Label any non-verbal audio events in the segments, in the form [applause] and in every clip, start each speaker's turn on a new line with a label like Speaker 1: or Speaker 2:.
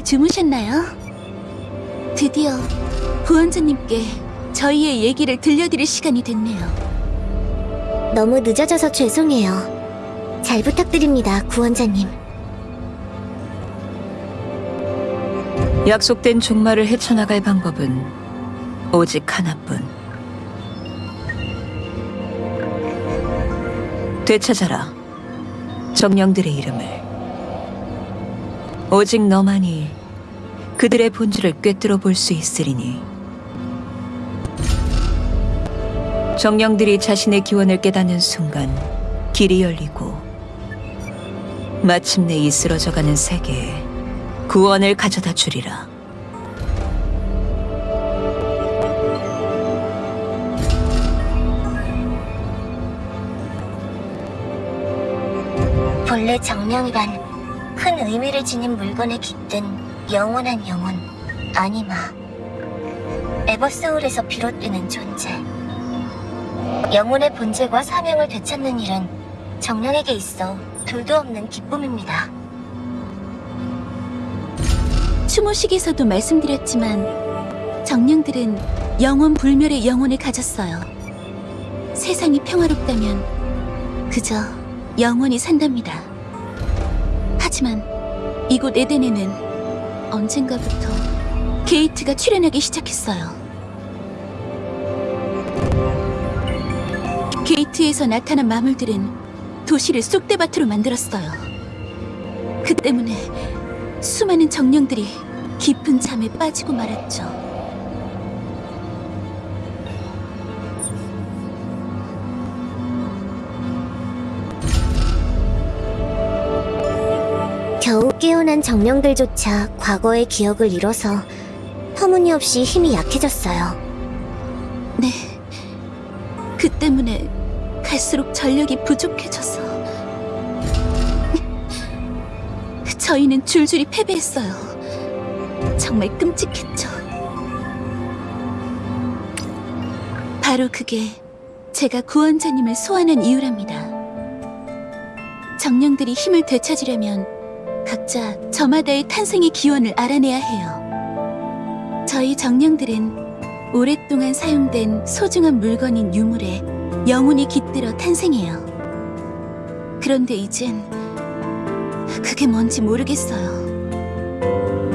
Speaker 1: 잘 주무셨나요? 드디어 구원자님께 저희의 얘기를 들려드릴 시간이 됐네요.
Speaker 2: 너무 늦어져서 죄송해요. 잘 부탁드립니다, 구원자님.
Speaker 3: 약속된 종말을 헤쳐나갈 방법은 오직 하나뿐. 되찾아라. 정령들의 이름을. 오직 너만이 그들의 본질을 꿰뚫어 볼 수 있으리니. 정령들이 자신의 기원을 깨닫는 순간 길이 열리고 마침내 이 쓰러져가는 세계에 구원을 가져다 주리라.
Speaker 2: 본래 정령이란 큰 의미를 지닌 물건에 깃든 영원한 영혼, 아니마. 에버소울에서 비롯되는 존재. 영혼의 본질과 사명을 되찾는 일은 정령에게 있어 둘도 없는 기쁨입니다.
Speaker 1: 추모식에서도 말씀드렸지만 정령들은 영원 불멸의 영혼을 가졌어요. 세상이 평화롭다면 그저 영원히 산답니다. 하지만 이곳 에덴에는 언젠가부터 게이트가 출현하기 시작했어요. 게이트에서 나타난 마물들은 도시를 쑥대밭으로 만들었어요. 그 때문에 수많은 정령들이 깊은 잠에 빠지고 말았죠.
Speaker 2: 겨우 깨어난 정령들조차 과거의 기억을 잃어서 터무니없이 힘이 약해졌어요.
Speaker 1: 네. 그 때문에 갈수록 전력이 부족해져서 저희는 줄줄이 패배했어요. 정말 끔찍했죠. 바로 그게 제가 구원자님을 소환한 이유랍니다. 정령들이 힘을 되찾으려면 각자 저마다의 탄생의 기원을 알아내야 해요. 저희 정령들은 오랫동안 사용된 소중한 물건인 유물에 영혼이 깃들어 탄생해요. 그런데 이젠 그게 뭔지 모르겠어요.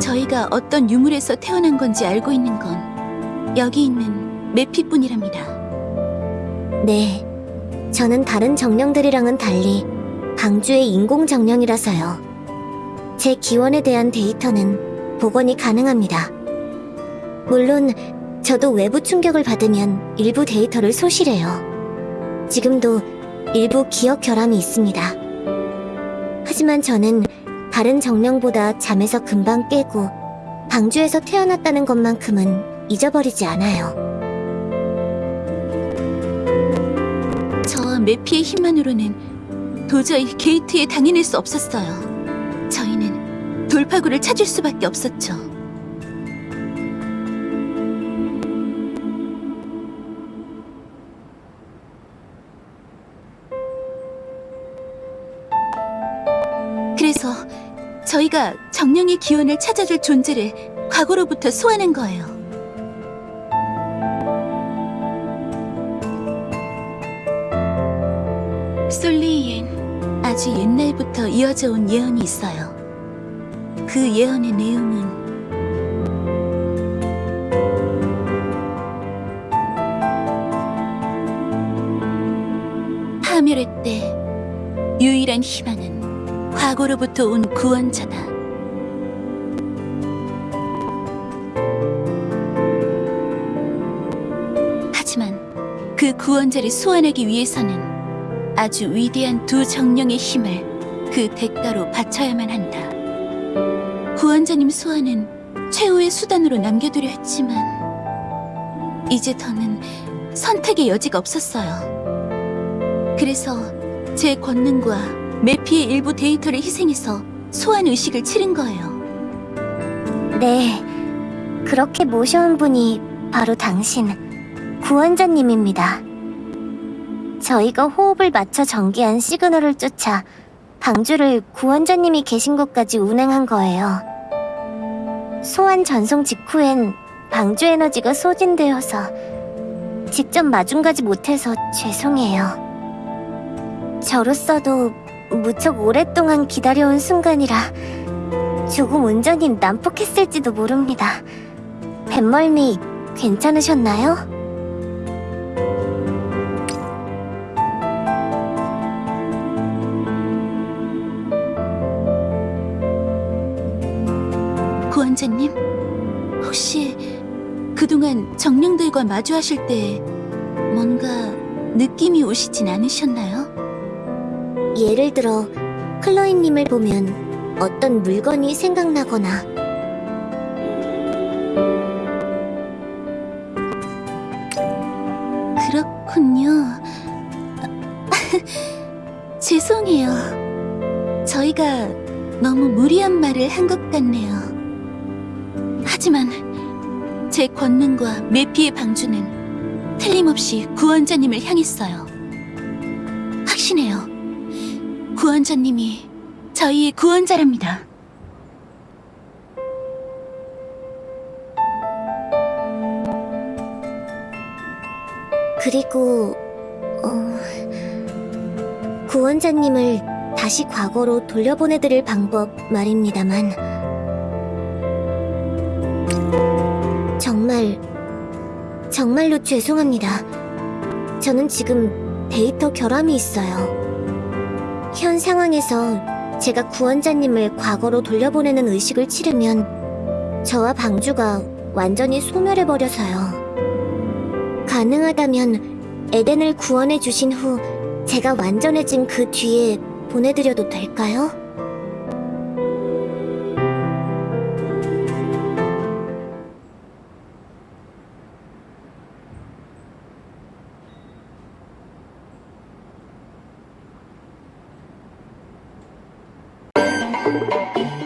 Speaker 1: 저희가 어떤 유물에서 태어난 건지 알고 있는 건 여기 있는 메피뿐이랍니다.
Speaker 2: 네, 저는 다른 정령들이랑은 달리 방주의 인공 정령이라서요. 제 기원에 대한 데이터는 복원이 가능합니다. 물론 저도 외부 충격을 받으면 일부 데이터를 소실해요. 지금도 일부 기억 결함이 있습니다. 하지만 저는 다른 정령보다 잠에서 금방 깨고 방주에서 태어났다는 것만큼은 잊어버리지 않아요.
Speaker 1: 저와 메피의 힘만으로는 도저히 게이트에 당해낼 수 없었어요. 저희는 돌파구를 찾을 수밖에 없었죠. 그래서 저희가 정령의 기원을 찾아줄 존재를 과거로부터 소환한 거예요. 솔리이엔 아주 옛날부터 이어져 온 예언이 있어요. 그 예언의 내용은 파멸의 때 유일한 희망은 과거로부터 온 구원자다. 하지만 그 구원자를 소환하기 위해서는 아주 위대한 두 정령의 힘을 그 대가로 바쳐야만 한다. 구원자님 소환은 최후의 수단으로 남겨두려 했지만 이제 더는 선택의 여지가 없었어요. 그래서 제 권능과 메피의 일부 데이터를 희생해서 소환 의식을 치른 거예요.
Speaker 2: 네, 그렇게 모셔온 분이 바로 당신, 구원자님입니다. 저희가 호흡을 맞춰 전개한 시그널을 쫓아 방주를 구원자님이 계신 곳까지 운행한 거예요. 소환 전송 직후엔 방주 에너지가 소진되어서 직접 마중 가지 못해서 죄송해요. 저로서도 무척 오랫동안 기다려온 순간이라 조금 운전이 난폭했을지도 모릅니다. 뱃멀미 괜찮으셨나요?
Speaker 1: 구원자님, 혹시 그동안 정령들과 마주하실 때 뭔가 느낌이 오시진 않으셨나요?
Speaker 2: 예를 들어 클로이님을 보면 어떤 물건이 생각나거나
Speaker 1: 그렇군요. [laughs] 죄송해요. 저희가 너무 무리한 말을 한 것 같네요. 하지만 제 권능과 메피의 방주는 틀림없이 구원자님을 향했어요. 확신해요. 구원자님이 저희의 구원자랍니다.
Speaker 2: 그리고 어... 구원자님을 다시 과거로 돌려보내드릴 방법 말입니다만 정말 정말로 죄송합니다. 저는 지금 데이터 결함이 있어요. 현 상황에서 제가 구원자님을 과거로 돌려보내는 의식을 치르면 저와 방주가 완전히 소멸해버려서요. 가능하다면 에덴을 구원해 주신 후 제가 완전해진 그 뒤에 보내드려도 될까요? Música